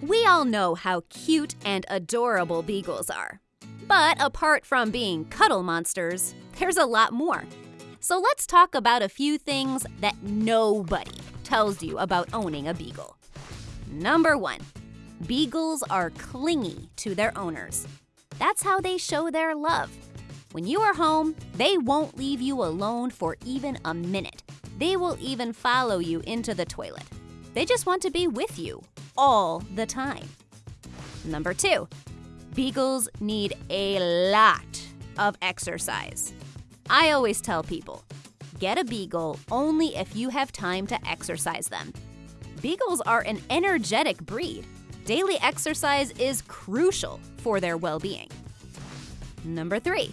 We all know how cute and adorable beagles are. But apart from being cuddle monsters, there's a lot more. So let's talk about a few things that nobody tells you about owning a beagle. Number one, beagles are clingy to their owners. That's how they show their love. When you are home, they won't leave you alone for even a minute. They will even follow you into the toilet. They just want to be with you all the time. Number two, beagles need a lot of exercise. I always tell people get a beagle only if you have time to exercise them. Beagles are an energetic breed. Daily exercise is crucial for their well being. Number three,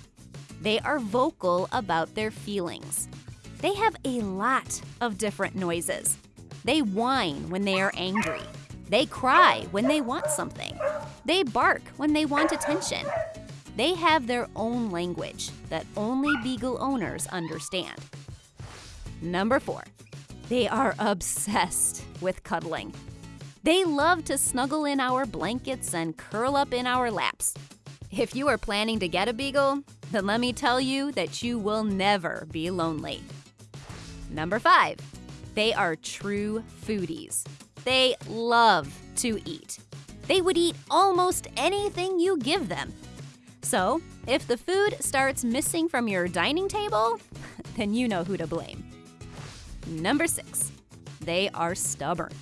they are vocal about their feelings. They have a lot of different noises. They whine when they are angry. They cry when they want something. They bark when they want attention. They have their own language that only beagle owners understand. Number four, they are obsessed with cuddling. They love to snuggle in our blankets and curl up in our laps. If you are planning to get a beagle, then let me tell you that you will never be lonely. Number five, they are true foodies. They love to eat. They would eat almost anything you give them. So, if the food starts missing from your dining table, then you know who to blame. Number six, they are stubborn.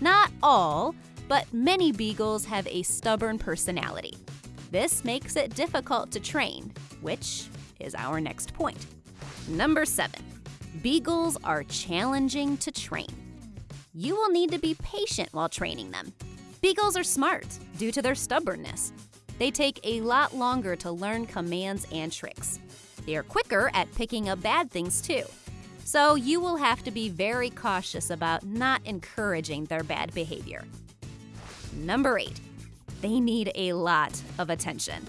Not all, but many beagles have a stubborn personality. This makes it difficult to train, which is our next point. Number seven, beagles are challenging to train. You will need to be patient while training them. Beagles are smart due to their stubbornness. They take a lot longer to learn commands and tricks. They are quicker at picking up bad things too. So you will have to be very cautious about not encouraging their bad behavior. Number eight, they need a lot of attention.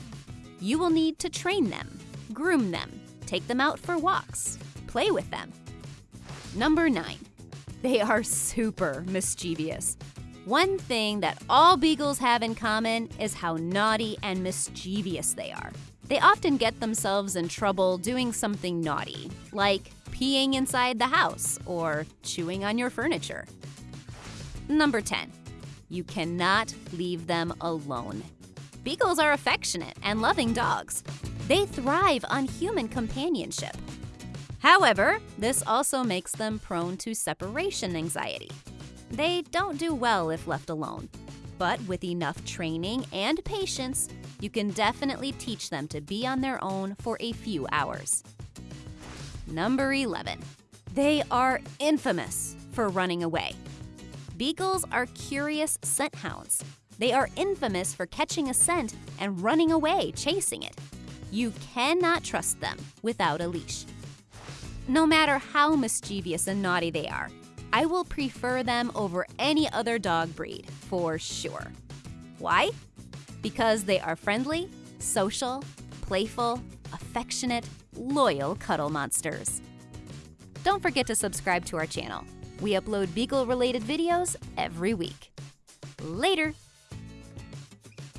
You will need to train them, groom them, take them out for walks, play with them. Number nine, they are super mischievous. One thing that all beagles have in common is how naughty and mischievous they are. They often get themselves in trouble doing something naughty, like peeing inside the house or chewing on your furniture. Number 10. You cannot leave them alone. Beagles are affectionate and loving dogs. They thrive on human companionship. However, this also makes them prone to separation anxiety. They don't do well if left alone. But with enough training and patience, you can definitely teach them to be on their own for a few hours. Number 11. They are infamous for running away. Beagles are curious scent hounds. They are infamous for catching a scent and running away chasing it. You cannot trust them without a leash. No matter how mischievous and naughty they are, I will prefer them over any other dog breed for sure. Why? Because they are friendly, social, playful, affectionate, loyal cuddle monsters. Don't forget to subscribe to our channel. We upload Beagle related videos every week. Later!